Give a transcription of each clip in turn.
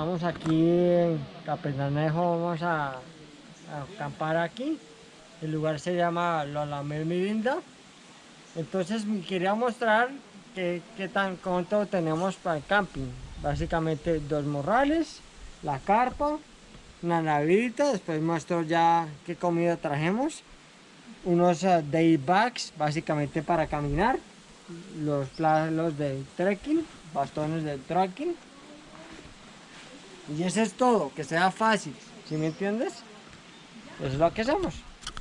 Estamos aquí en Capitanejo, vamos a, acampar aquí. El lugar se llama La Mirinda. Entonces quería mostrar qué, tan cuánto tenemos para el camping. Básicamente dos morrales, la carpa, una navidita, después muestro ya qué comida trajemos. Unos uh, day bags, básicamente para caminar. Los planos de trekking, bastones de trekking y eso es todo, que sea fácil, ¿sí me entiendes? Eso es lo que hacemos.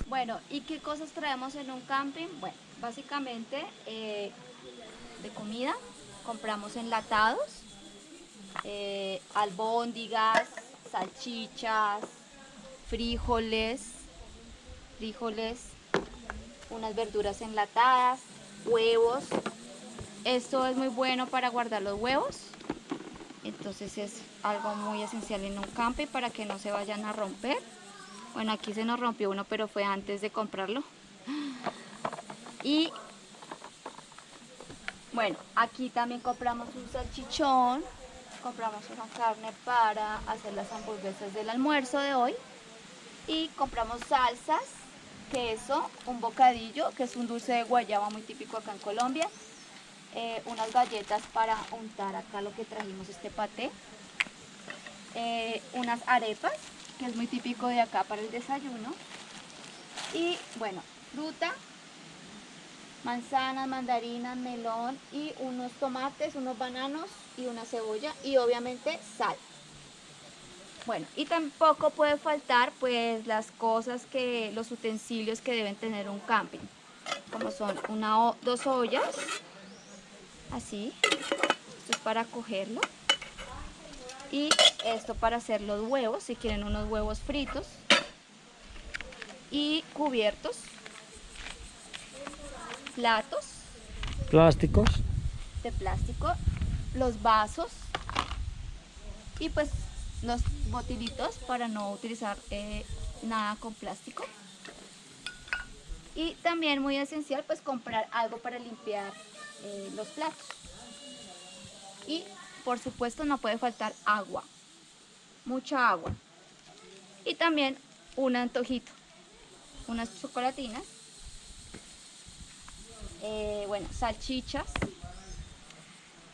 Bueno, ¿y qué cosas traemos en un camping? Bueno, básicamente eh, de comida, compramos enlatados, eh, albóndigas, salchichas, frijoles, frijoles, unas verduras enlatadas, huevos. Esto es muy bueno para guardar los huevos entonces es algo muy esencial en un camping para que no se vayan a romper. Bueno aquí se nos rompió uno pero fue antes de comprarlo. Y bueno aquí también compramos un salchichón. Compramos una carne para hacer las hamburguesas del almuerzo de hoy. Y compramos salsas queso, un bocadillo que es un dulce de guayaba muy típico acá en Colombia eh, unas galletas para untar acá lo que trajimos este paté, eh, unas arepas, que es muy típico de acá para el desayuno, y bueno, fruta, manzanas, mandarinas, melón y unos tomates, unos bananos y una cebolla y obviamente sal. Bueno, y tampoco puede faltar pues las cosas que, los utensilios que deben tener un camping, como son una, dos ollas, así esto es para cogerlo y esto para hacer los huevos si quieren unos huevos fritos y cubiertos platos plásticos. de plástico los vasos y pues los botilitos para no utilizar eh, nada con plástico. Y también muy esencial pues comprar algo para limpiar eh, los platos. Y por supuesto no puede faltar agua, mucha agua. Y también un antojito, unas chocolatinas, eh, bueno, salchichas.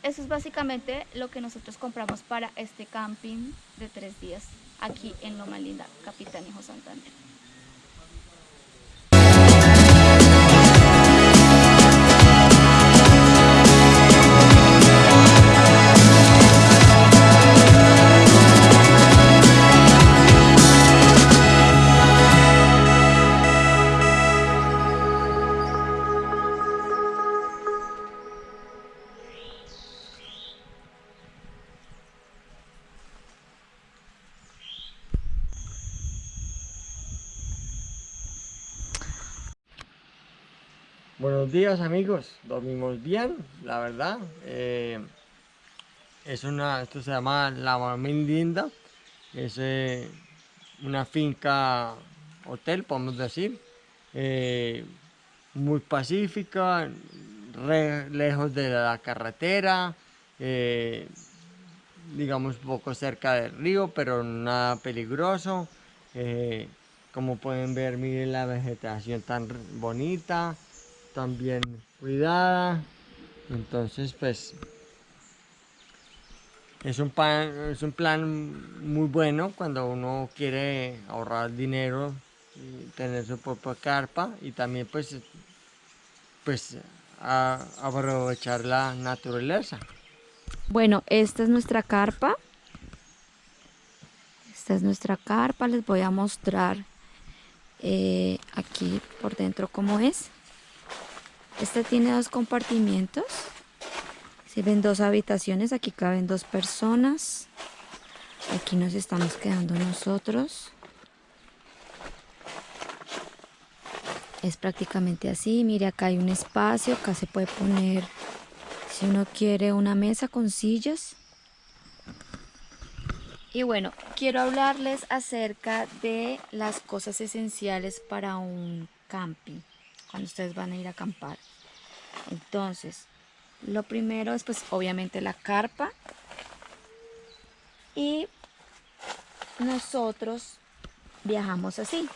Eso es básicamente lo que nosotros compramos para este camping de tres días aquí en Loma Linda, Capitán Hijo Santander. Buenos días amigos, dormimos bien, la verdad. Eh, es una, esto se llama La Linda, es eh, una finca hotel, podemos decir, eh, muy pacífica, lejos de la carretera, digamos poco cerca del río, pero nada peligroso. como pueden ver, miren la vegetación tan bonita también cuidada. Entonces, pues, es un, plan, es un plan muy bueno cuando uno quiere ahorrar dinero y tener su propia carpa y también pues, pues aprovechar la naturaleza. Bueno, esta es nuestra carpa. Esta es nuestra carpa. Les voy a mostrar eh, aquí por dentro cómo es. Esta tiene dos compartimientos. Se ven dos habitaciones, aquí caben dos personas. Aquí nos estamos quedando nosotros. Es prácticamente así. Mire, acá hay un espacio. Acá se puede poner, si uno quiere, una mesa con sillas. Y bueno, quiero hablarles acerca de las cosas esenciales para un camping cuando ustedes van a ir a acampar. Entonces, lo primero es pues obviamente la carpa y nosotros viajamos así.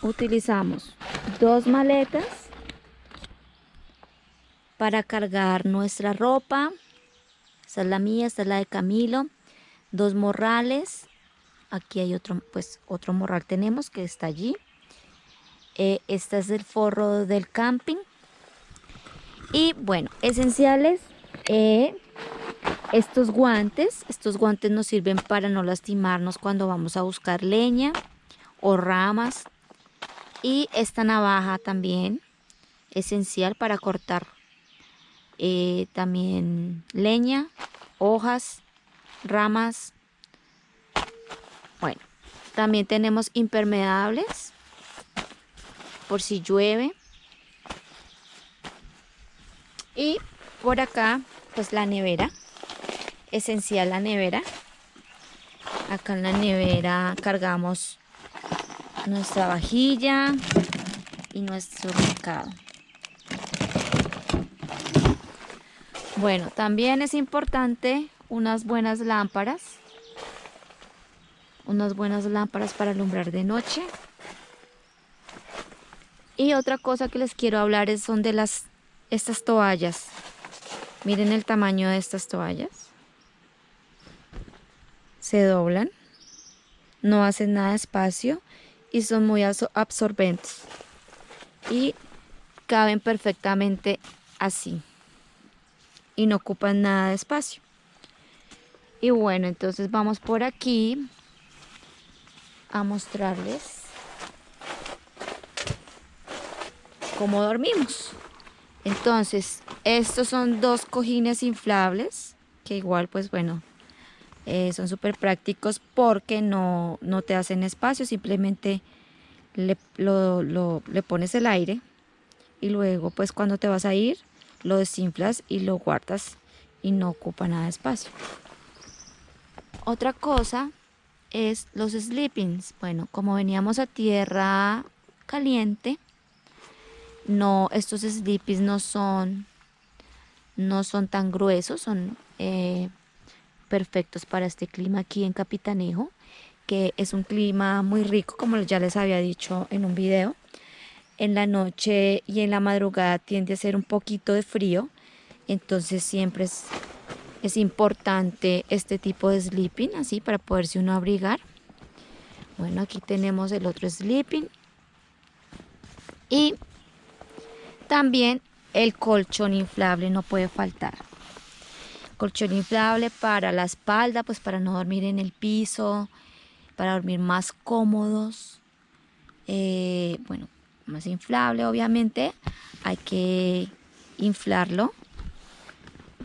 Utilizamos dos maletas para cargar nuestra ropa. Esta es la mía, esta es la de Camilo. Dos morrales. Aquí hay otro, pues otro morral tenemos que está allí. Eh, este es el forro del camping. Y bueno, esenciales. Eh, estos guantes, estos guantes nos sirven para no lastimarnos cuando vamos a buscar leña o ramas. Y esta navaja también, esencial para cortar eh, también leña, hojas, ramas. Bueno, también tenemos impermeables por si llueve. Y por acá, pues la nevera esencial la nevera. Acá en la nevera cargamos nuestra vajilla y nuestro mercado. Bueno, también es importante unas buenas lámparas. Unas buenas lámparas para alumbrar de noche. Y otra cosa que les quiero hablar es, son de las estas toallas. Miren el tamaño de estas toallas se doblan, no hacen nada de espacio y son muy absorbentes y caben perfectamente así y no ocupan nada de espacio. Y bueno, entonces vamos por aquí a mostrarles cómo dormimos. Entonces, estos son dos cojines inflables que igual pues bueno, eh, son súper prácticos porque no, te hacen espacio, simplemente le, le pones el aire y luego pues cuando te vas a ir lo desinflas y lo guardas y no ocupa nada de espacio. Otra cosa es los sleepings. Bueno, como veníamos a tierra caliente, no, estos sleepings no son, no son tan gruesos, son eh, perfectos para este clima aquí en Capitanejo, que es un clima muy rico, como ya les había dicho en un video. En la noche y en la madrugada tiende a ser un poquito de frío, entonces siempre es, es importante este tipo de sleeping, así para poderse uno abrigar. Bueno, aquí tenemos el otro sleeping. Y también el colchón inflable no puede faltar colchón inflable para la espalda, pues para no dormir en el piso, para dormir más cómodos. Eh, bueno, más inflable obviamente, hay que inflarlo.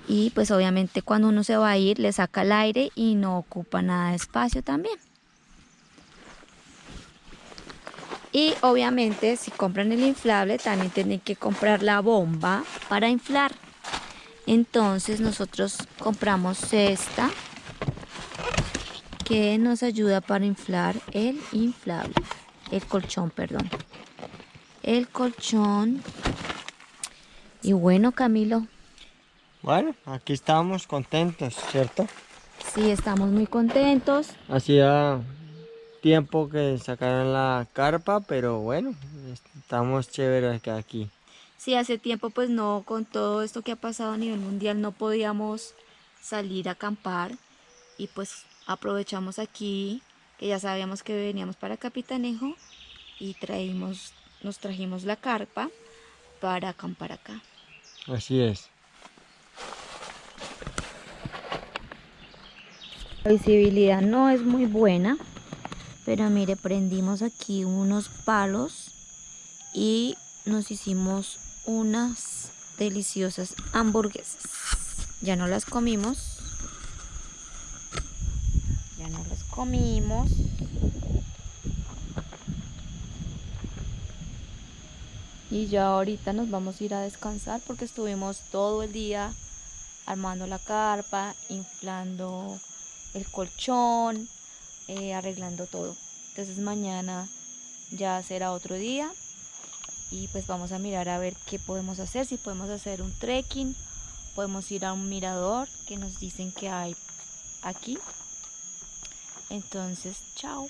Y pues obviamente cuando uno se va a ir le saca el aire y no ocupa nada de espacio también. Y obviamente si compran el inflable también tienen que comprar la bomba para inflar. Entonces nosotros compramos esta que nos ayuda para inflar el inflable, el colchón, perdón. El colchón. Y bueno, Camilo. Bueno, aquí estamos contentos, ¿cierto? Sí, estamos muy contentos. Hacía tiempo que sacaron la carpa, pero bueno, estamos chéveres aquí. Sí, hace tiempo pues no, con todo esto que ha pasado a nivel mundial no podíamos salir a acampar y pues aprovechamos aquí que ya sabíamos que veníamos para Capitanejo y traímos, nos trajimos la carpa para acampar acá. Así es. La visibilidad no es muy buena, pero mire, prendimos aquí unos palos y nos hicimos unas deliciosas hamburguesas. Ya no las comimos. Ya no las comimos. Y ya ahorita nos vamos a ir a descansar porque estuvimos todo el día armando la carpa, inflando el colchón, eh, arreglando todo. Entonces mañana ya será otro día y pues vamos a mirar a ver qué podemos hacer, si podemos hacer un trekking, podemos ir a un mirador que nos dicen que hay aquí Entonces, chao.